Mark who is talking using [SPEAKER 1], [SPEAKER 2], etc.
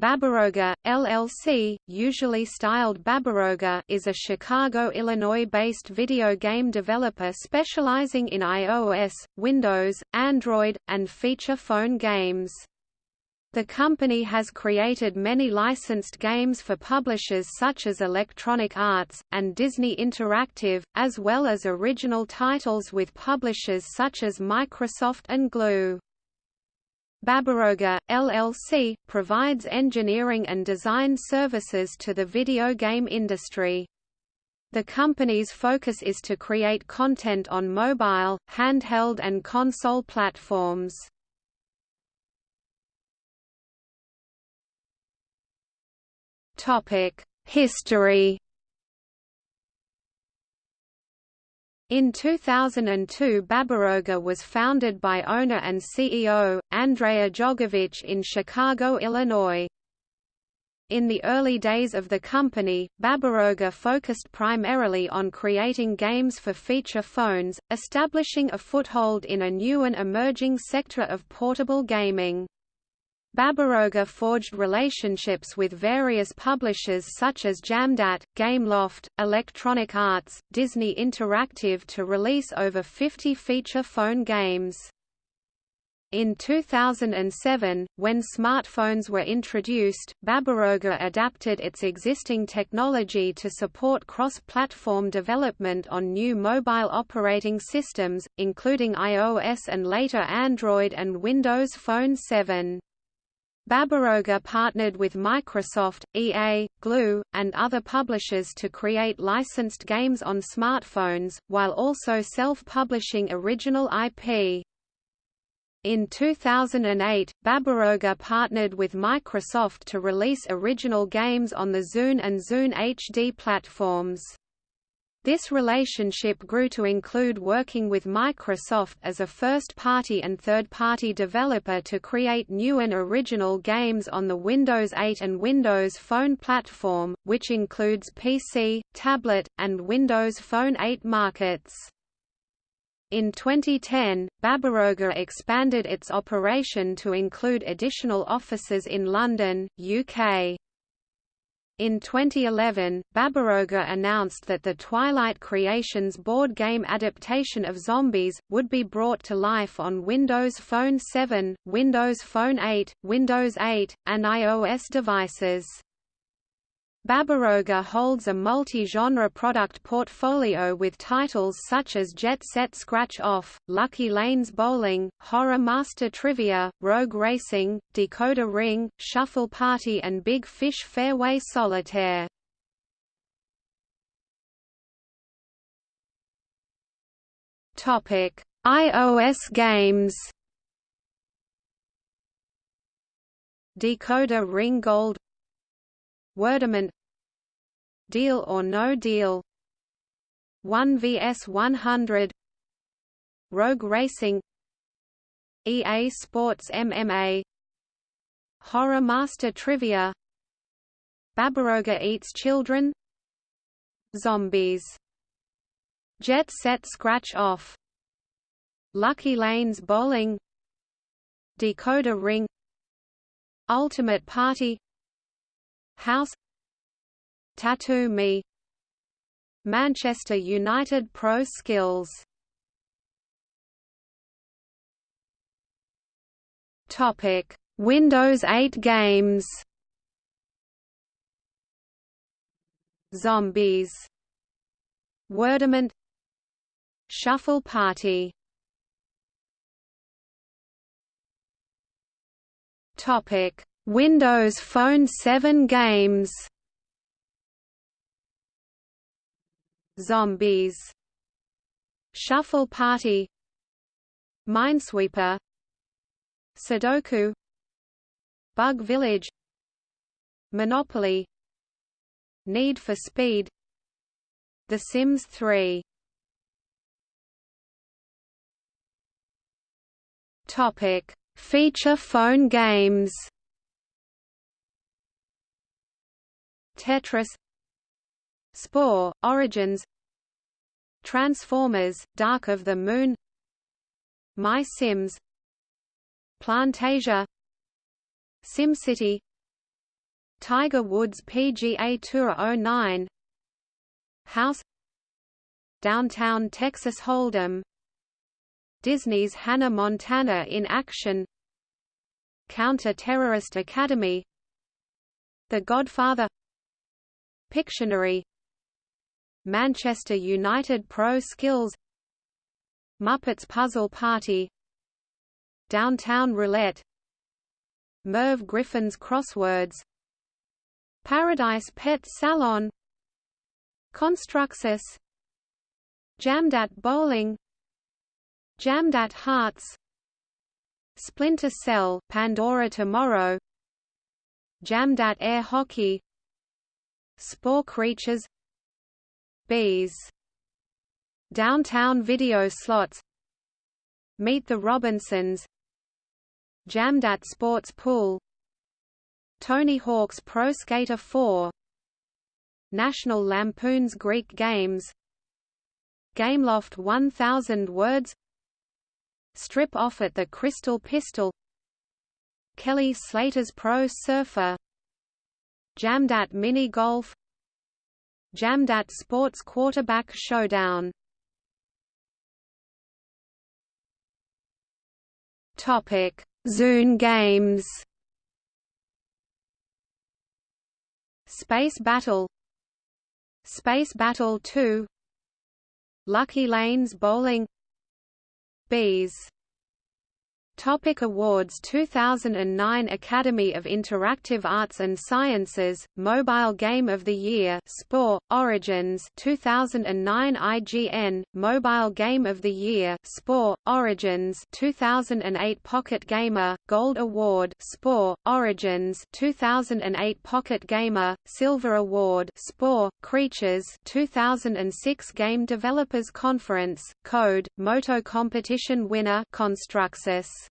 [SPEAKER 1] Babaroga, LLC, usually styled Babaroga is a Chicago, Illinois-based video game developer specializing in iOS, Windows, Android, and feature phone games. The company has created many licensed games for publishers such as Electronic Arts, and Disney Interactive, as well as original titles with publishers such as Microsoft and Glu. Babaroga, LLC, provides engineering and design services to the video game industry. The company's focus is to create content on mobile, handheld and console platforms. History In 2002 Babaroga was founded by owner and CEO, Andrea Jogovich in Chicago, Illinois. In the early days of the company, Babaroga focused primarily on creating games for feature phones, establishing a foothold in a new and emerging sector of portable gaming. Babaroga forged relationships with various publishers such as Jamdat, Gameloft, Electronic Arts, Disney Interactive to release over 50 feature phone games. In 2007, when smartphones were introduced, Babaroga adapted its existing technology to support cross-platform development on new mobile operating systems, including iOS and later Android and Windows Phone 7. Babaroga partnered with Microsoft, EA, Glu, and other publishers to create licensed games on smartphones, while also self-publishing original IP. In 2008, Babaroga partnered with Microsoft to release original games on the Zune and Zune HD platforms. This relationship grew to include working with Microsoft as a first-party and third-party developer to create new and original games on the Windows 8 and Windows Phone platform, which includes PC, tablet, and Windows Phone 8 markets. In 2010, Babaroga expanded its operation to include additional offices in London, UK. In 2011, Babaroga announced that the Twilight Creations board game adaptation of Zombies, would be brought to life on Windows Phone 7, Windows Phone 8, Windows 8, and iOS devices. Babaroga holds a multi-genre product portfolio with titles such as Jet Set Scratch Off, Lucky Lanes Bowling, Horror Master Trivia, Rogue Racing, Decoder Ring, Shuffle Party and Big Fish Fairway Solitaire. iOS games Decoder Ring Gold Wordament. Deal or No Deal. 1 vs 100 Rogue Racing. EA Sports MMA Horror Master Trivia. Babaroga Eats Children. Zombies. Jet Set Scratch Off. Lucky Lanes Bowling. Decoder Ring. Ultimate Party House Tattoo Me Manchester United Pro Skills Topic. Windows 8 games Zombies Wordament Shuffle Party Topic Windows Phone 7 games. Zombies. Shuffle Party. Minesweeper. Sudoku. Bug Village. Monopoly. Need for Speed. The Sims 3 Topic. Feature phone games Tetris Spore, Origins Transformers, Dark of the Moon My Sims Plantasia SimCity Tiger Woods PGA Tour 09 House Downtown Texas Hold'em Disney's Hannah Montana in Action Counter-Terrorist Academy The Godfather Pictionary. Manchester United Pro Skills. Muppets Puzzle Party. Downtown Roulette. Merv Griffin's Crosswords. Paradise Pet Salon. Construxus Jamdat Bowling. Jamdat Hearts. Splinter Cell Pandora Tomorrow. Jamdat Air Hockey Spore Creatures Bees Downtown Video Slots. Meet the Robinsons. Jamdat Sports Pool. Tony Hawk's Pro Skater 4 National Lampoon's Greek Games. Gameloft 1000 Words. Strip off at the Crystal Pistol. Kelly Slater's Pro Surfer Jamdat Mini Golf Jamdat Sports Quarterback Showdown Topic: Zune Games. Space Battle Space Battle 2 Lucky Lanes Bowling Bees Topic awards 2009 Academy of Interactive Arts and Sciences Mobile Game of the Year Spore Origins 2009 IGN Mobile Game of the Year Spore Origins 2008 Pocket Gamer Gold Award Spore Origins 2008 Pocket Gamer Silver Award Spore Creatures 2006 Game Developers Conference Code Moto Competition winner Construxus